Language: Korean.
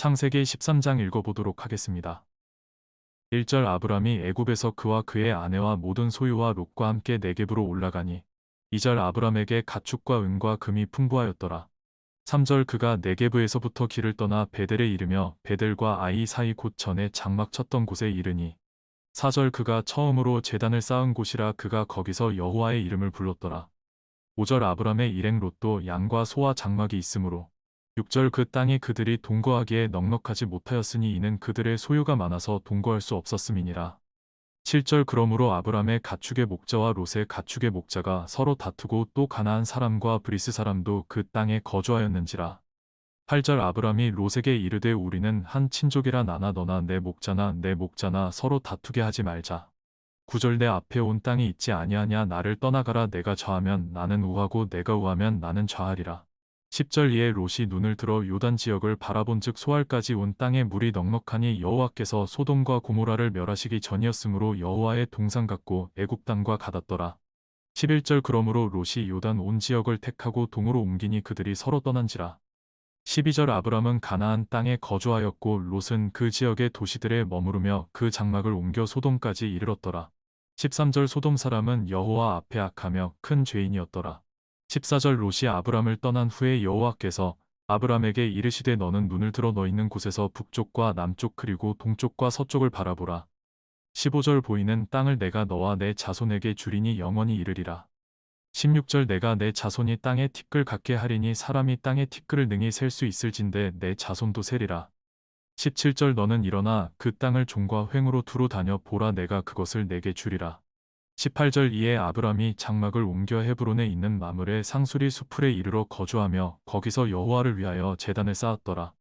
창세기 13장 읽어보도록 하겠습니다. 1절 아브람이 애굽에서 그와 그의 아내와 모든 소유와 롯과 함께 네겝으로 올라가니 2절 아브람에게 가축과 은과 금이 풍부하였더라. 3절 그가 네게브에서부터 길을 떠나 베델에 이르며 베델과 아이 사이 곧 전에 장막 쳤던 곳에 이르니 4절 그가 처음으로 제단을 쌓은 곳이라 그가 거기서 여호와의 이름을 불렀더라. 5절 아브람의 일행 롯도 양과 소와 장막이 있으므로 6절 그 땅이 그들이 동거하기에 넉넉하지 못하였으니 이는 그들의 소유가 많아서 동거할 수 없었음이니라. 7절 그러므로 아브람의 가축의 목자와 롯의 가축의 목자가 서로 다투고 또 가나안 사람과 브리스 사람도 그 땅에 거주하였는지라. 8절 아브람이 롯에게 이르되 우리는 한 친족이라 나나 너나 내 목자나 네 목자나 서로 다투게 하지 말자. 9절 네 앞에 온 땅이 있지 아니하냐 나를 떠나가라 네가 좌하면 나는 우하고 네가 우하면 나는 좌하리라. 10절 이에 롯이 눈을 들어 요단 지역을 바라본즉 소알까지 온 땅에 물이 넉넉하니 여호와께서 소돔과 고모라를 멸하시기 전이었으므로 여호와의 동상 같고 애굽 땅과 같았더라. 11절 그러므로 롯이 요단 온 지역을 택하고 동으로 옮기니 그들이 서로 떠난지라. 12절 아브람은 가나안 땅에 거주하였고 롯은 그 지역의 도시들에 머무르며 그 장막을 옮겨 소돔까지 이르렀더라. 13절 소돔 사람은 여호와 앞에 악하며 큰 죄인이었더라. 14절 롯이 아브람을 떠난 후에 여호와께서 아브람에게 이르시되 너는 눈을 들어 너 있는 곳에서 북쪽과 남쪽 그리고 동쪽과 서쪽을 바라보라. 15절 보이는 땅을 내가 너와 내 자손에게 주리니 영원히 이르리라. 16절 내가 내 자손이 땅에 티끌 갖게 하리니 사람이 땅에 티끌을 능히 셀 수 있을진데 내 자손도 세리라. 17절 너는 일어나 그 땅을 종과 횡으로 두루 다녀 보라 내가 그것을 내게 주리라. 18절 이에 아브람이 장막을 옮겨 헤브론에 있는 마물의 상수리 수풀에 이르러 거주하며 거기서 여호와를 위하여 제단을 쌓았더라.